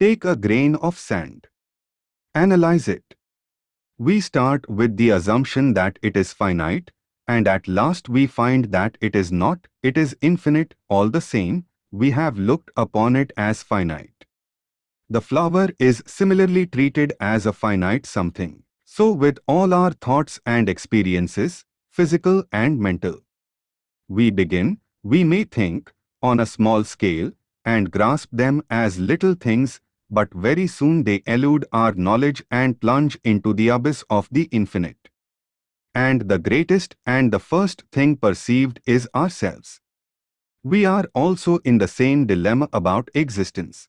Take a grain of sand. Analyze it. We start with the assumption that it is finite, and at last we find that it is not, it is infinite, all the same, we have looked upon it as finite. The flower is similarly treated as a finite something. So with all our thoughts and experiences, physical and mental. We begin, we may think, on a small scale, and grasp them as little things, but very soon they elude our knowledge and plunge into the abyss of the infinite. And the greatest and the first thing perceived is ourselves. We are also in the same dilemma about existence.